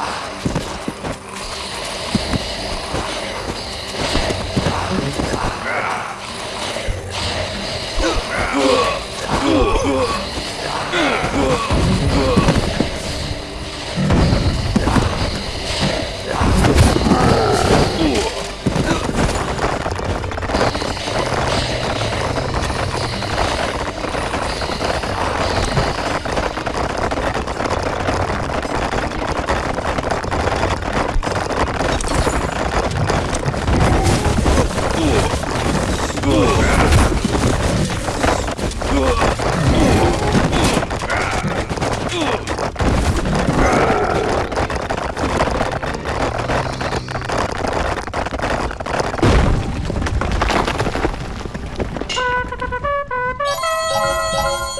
Ah.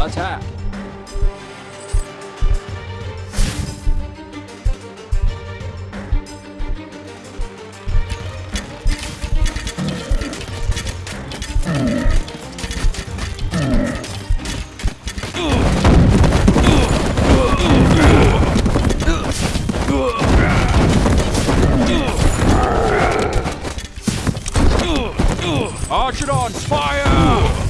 Attack! Archidons, fire!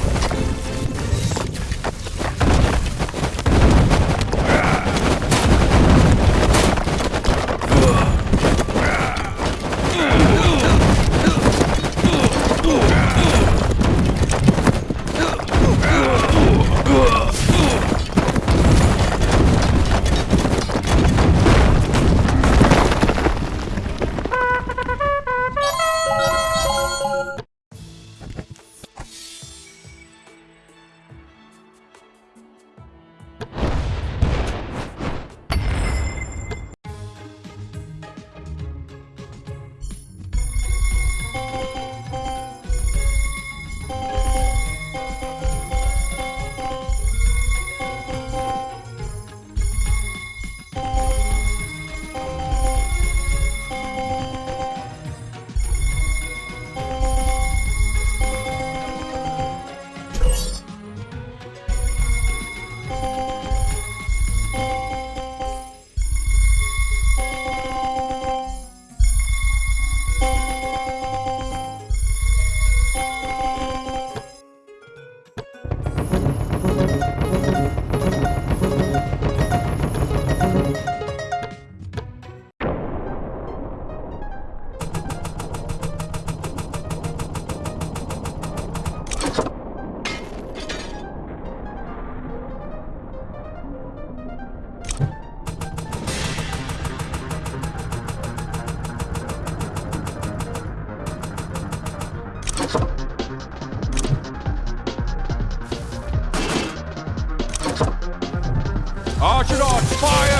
Fire!